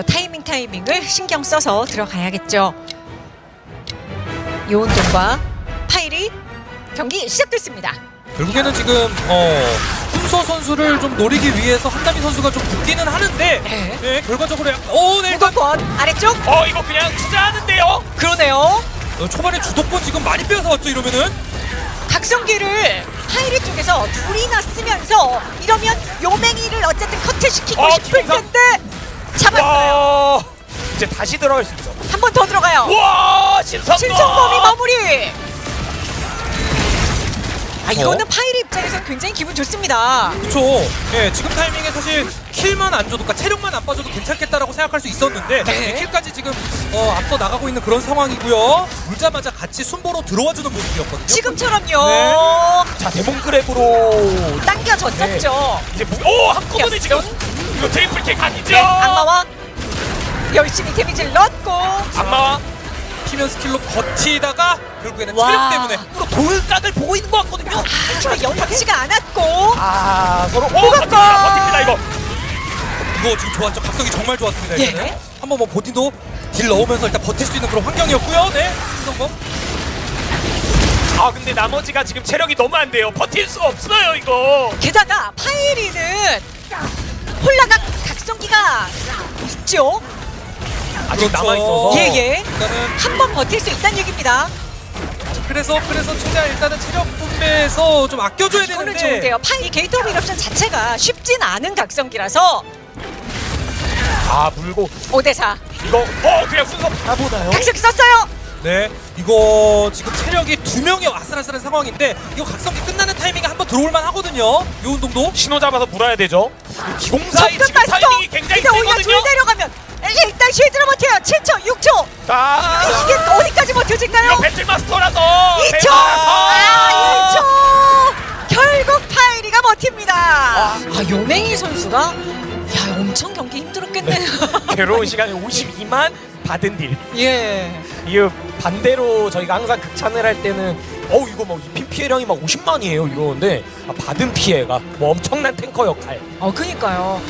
요 타이밍 타이밍을 신경 써서 들어가야겠죠. 요운동과 파일이 경기 시작됐습니다. 결국에는 지금 어, 훈서 선수를 좀 노리기 위해서 한다미 선수가 좀 붙기는 하는데 네. 네, 결과적으로 약간- 오, 네, 일단 무조건 아래쪽 어 이거 그냥 투자하는데요. 그러네요. 어, 초반에 주도권 지금 많이 빼앗아 왔죠 이러면은 각성기를 파이리 쪽에서 둘이나 쓰면서 이러면 요맹이를 어쨌든 커트시키고 어, 싶을. 텐데 잡았어요. 와 이제 다시 들어갈 수 있어. 한번 더 들어가요. 와 신성. 신성범이 마무리. 아 이거는 어? 파이리 입장에서 굉장히 기분 좋습니다. 그렇죠. 예, 지금 타이밍에 사실 킬만 안 줘도, 그러니까 체력만 안 빠져도 괜찮겠다라고 생각할 수 있었는데 네. 예, 킬까지 지금 어, 앞서 나가고 있는 그런 상황이고요. 물자마자 같이 순보로 들어와주는 모습이었거든요. 지금처럼요. 네. 자 데몬크랩으로 당겨졌었죠. 이제 무... 오 한꺼번에 지금. 이거 트리플 킥 아니죠? 네, 악마와 열심히 데미지를 넣고 악마와 피면 스킬로 버티다가 결국에는 와. 체력 때문에 앞으로 돌각을 보고 있는 것 같거든요. 아, 연락지가 않았고 아 서로 오. 버팁니다 버팁니다 이거. 이거 지금 좋았죠. 각성이 정말 좋았습니다. 예. 일단은 한번 뭐 보딘도 딜 넣으면서 일단 버틸 수 있는 그런 환경이었고요. 네, 신성범. 아 근데 나머지가 지금 체력이 너무 안 돼요. 버틸 수가 없어요 이거. 게다가 파이리는 홀라가 각성기가 있죠. 아직 그렇죠. 남아 있어서. 예예. 일단은 한 번 버틸 수 있다는 얘기입니다. 그래서 그래서 최대한 일단은 체력 분배에서 좀 아껴줘야 되는데 좋은데요. 파이 게이트 오브 이럽션 자체가 쉽진 않은 각성기라서 아 물고 5대4 이거 어 그냥 순서 바보나요? 각성기 썼어요. 네, 이거 지금 체력이 두 명이 아슬아슬한 상황인데 이거 각성기 끝나는 타이밍에 한번 들어올만 하거든요. 요 운동도. 신호 잡아서 물어야 되죠. 기공사의 지금. 타이밍이 굉장히 근데 오히려 세거든요. 둘 내려가면 일단 쉴드로 버텨요. 7초, 6초. 자 이게 어디까지 버텨질까요? 이거 배틀 마스터라서 2초! 아, 2초! 결국 파이리가 버팁니다. 아, 요맹이 선수가 야, 엄청 경기 힘들었겠네요. 괴로운 시간에 52만 받은 딜. 예. 이 반대로 저희가 항상 극찬을 할 때는 어 이거 뭐 입힌 피해량이 막 50만이에요 이러는데 아, 받은 피해가 뭐 엄청난 탱커 역할. 어, 그니까요.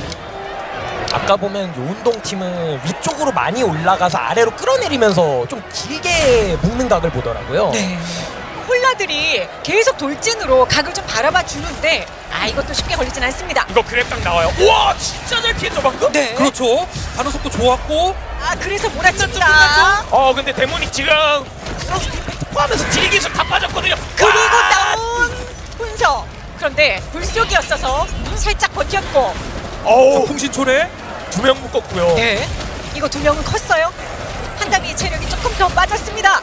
아까 보면 요운동 팀은 위쪽으로 많이 올라가서 아래로 끌어내리면서 좀 길게 묶는 각을 보더라고요. 네. 홀라들이 계속 돌진으로 각을 좀 바라봐 주는데 아 이것도 쉽게 걸리진 않습니다. 이거 그랩 딱 나와요. 우와 진짜 잘 피했죠 방금? 네. 그렇죠. 반응 속도 좋았고 아 그래서 몰아칩니다. 어 근데 Demonic 지금 임팩트 포함해서 딜 기술 다 빠졌거든요. 그리고 와! 나온 훈서. 그런데 불속이었어서 살짝 버텼고. 어우 풍신초래. 두 명 묶었고요. 네. 이거 두 명은 컸어요. 한다미의 체력이 조금 더 빠졌습니다.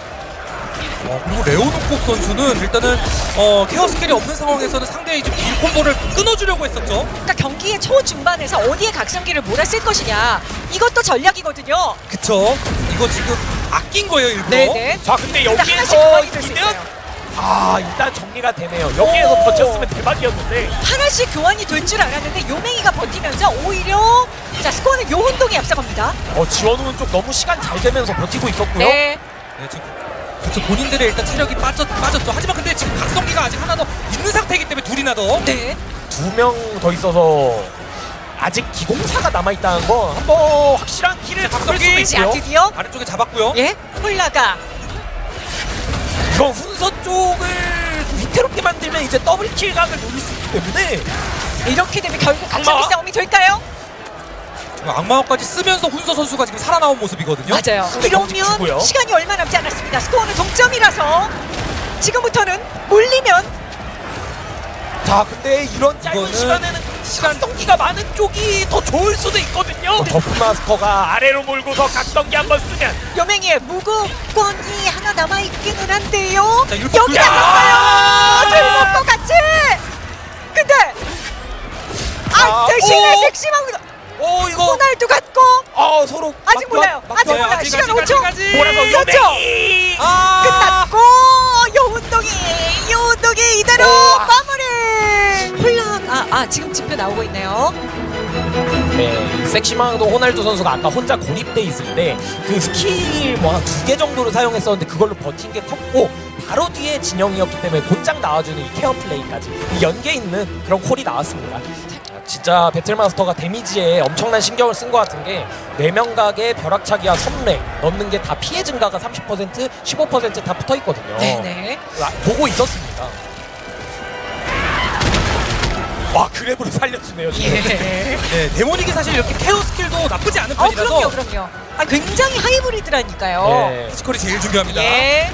어, 그리고 레오노콕 선수는 일단은 어, 케어 스킬이 없는 상황에서는 상대의 이제 딜 콤보를 끊어주려고 했었죠. 그러니까 경기의 초중반에서 어디에 각성기를 몰았을 것이냐 이것도 전략이거든요. 그쵸? 이거 지금 아낀 거예요 일부러. 네네. 자 근데 여기에서 이면. 아 일단 정리가 되네요. 여기에서 오. 버텼으면 대박이었는데 하나씩 교환이 될 줄 알았는데 요맹이가 버티면서 오히려 자 스코어는 요운동이 앞서갑니다. 어 지원우는 좀 너무 시간 잘 되면서 버티고 있었고요. 네. 네, 지금 그쵸 본인들의 일단 체력이 빠졌, 빠졌죠. 하지만 근데 지금 각성기가 아직 하나 더 있는 상태이기 때문에 둘이나 더. 네. 두 명 더 있어서 아직 기공사가 남아 있다는 건 한번 확실한 키를 잡을 있고요. 드디어 아래쪽에 잡았고요. 예 홀라가 이거 훈서 쪽을 위태롭게 만들면 이제 더블 킬각을 노릴 수 있기 때문에 이렇게 되면 결국 악마와? 싸움이 될까요? 지금 악마화까지 쓰면서 훈서 선수가 지금 살아나온 모습이거든요. 맞아요. 이러면. 시간이 얼마 남지 않았습니다. 스코어는 동점이라서 지금부터는 몰리면 자 근데 이런 짧은 시간에는 시간 동기가 많은 쪽이 더 좋을 수도 있거든요. 버프 마스터가 아래로 몰고서 각성기 한번 쓰면 여맹이의 무구권이 하나 남아 있기는 한데요. 자, 여기다 야! 썼어요. 들먹고 같이. 근데 아 아, 대신에 오! 섹시망도 어 이거 호날두 같고 아 서로 아직 막- 몰라요. 막- 아직. 몰라요. 시간 아직, 5초. 아직, 아직. 몰아서 그렇죠. 요맹이 아, 끝났고 요운동이 요운동이 이대로 오. 아아 지금 지표 나오고 있네요. 네, 섹시망도 호날두 선수가 아까 혼자 고립돼 있을 때 그 스킬 뭐한두개 정도를 사용했었는데 그걸로 버틴 게 컸고 바로 뒤에 진영이었기 때문에 곧장 나와주는 이 케어 플레이까지 이 연계 있는 그런 콜이 나왔습니다. 진짜 배틀마스터가 데미지에 엄청난 신경을 쓴 것 같은 게 뇌명각의 벼락차기와 선례 넣는 게 다 피해 증가가 30% 15%다 붙어 있거든요. 네네. 아, 보고 있었습니다. 와 grab으로 살려주네요. 예. 네, 데모닉이 사실 이렇게 케어 스킬도 나쁘지 않은 어 편이라서 그럼요 그럼요. 아 굉장히 하이브리드라니까요. 예. 피지컬이 제일 중요합니다. 예.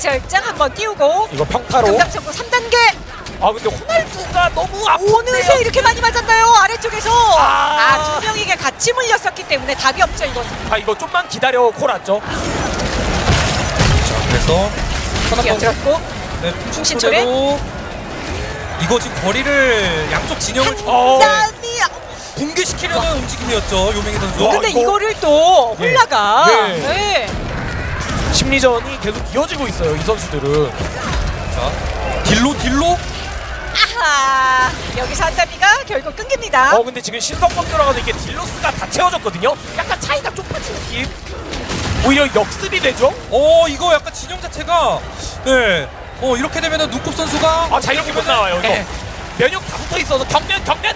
절장 한번 띄우고 이거 평타로. 금강선공 3단계 아 근데 호날두가 너무 어느새 아픈데요. 이렇게 많이 맞았나요 아래쪽에서 아. 아두 명에게 같이 물렸었기 때문에 답이 없죠 이건 아 이거 좀만 기다려 콜았죠. 자, 그래서 선한번 뛰어들었고 네, 충신초래? 이거 지금 거리를 양쪽 진영을 어. 한담이 붕괴시키려는 움직임이었죠 요명희 선수. 근데 이거- 이거를 또 예. 홀라가 예. 네. 심리전이 계속 이어지고 있어요 이 선수들은. 자, 딜로 딜로 아하 여기서 한담이가 결국 끊깁니다 어 근데 지금 신성범 들어가서 이게 딜로스가 다 채워졌거든요. 약간 차이가 좁아진 느낌. 오히려 역습이 되죠. 어 이거 약간 진영 자체가 네. 어 이렇게 되면은 눈곱 선수가 아 자이렇게 못 나와요 이거. 네. 면역 다 붙어 있어서 경면 경면.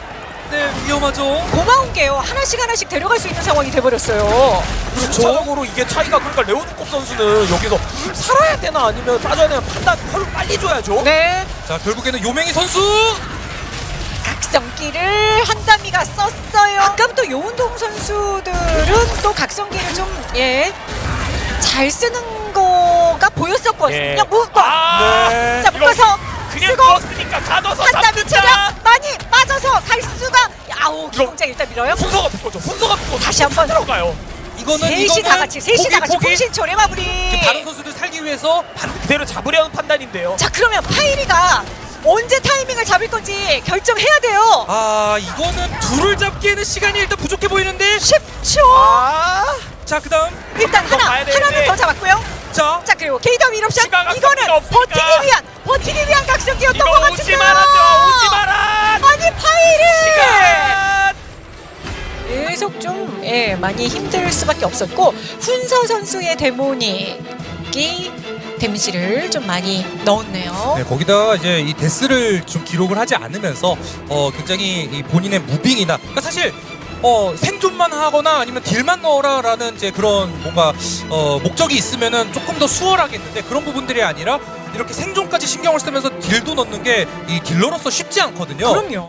네 위험하죠. 고마운 게요 하나씩 하나씩 데려갈 수 있는 상황이 돼버렸어요 전적으로 이게 차이가 그러니까 레오드콥 선수는 여기서 살아야 되나 아니면 빠져야 되나 판단 펄을 빨리 줘야죠. 네자 결국에는 요명희 선수 각성기를 한담이가 썼어요 아까부터 요운동 선수들은 또 각성기를 좀예잘 쓰는 거가 보였었거든요 예. 묶어 아, 네. 자 묶어서 그냥 누웠으니까 가둬서 잡는다. 체력 많이 빠져서 갈 수가 아우 기공장 일단 밀어요 순서가 붙거죠. 순서가 붙고 다시 한번 들어가요. 이거는 셋이 다 같이 셋이 다 같이 포기. 공신초래 마무리 다른 선수들 살기 위해서 반 그대로 잡으려는 판단인데요. 자 그러면 파이리가 언제 타이밍을 잡을 건지 결정해야 돼요 아 이거는 둘을 잡기에는 시간이 일단 부족해 보이는데 10초 아, 자 그다음 일단 하나. 하나는 더 잡았고요 자자 그리고 추가 각성기가 이거는 없으니까. 버티기 위한 버티기 위한 각성기였던 것 같은데요 오지 말아줘. 오지 마라. 아니 시간. 계속 좀 예, 많이 힘들 수밖에 없었고 훈서 선수의 데모닉이 데미지를 좀 많이 넣었네요 네, 거기다가 이제 이 데스를 좀 기록을 하지 않으면서 어, 굉장히 이 본인의 무빙이나 그러니까 사실 어, 생존만 하거나 아니면 딜만 넣어라라는 이제 그런 뭔가 어, 목적이 있으면은 조금 더 수월하겠는데 그런 부분들이 아니라 이렇게 생존까지 신경을 쓰면서 딜도 넣는 게 이 딜러로서 쉽지 않거든요. 그럼요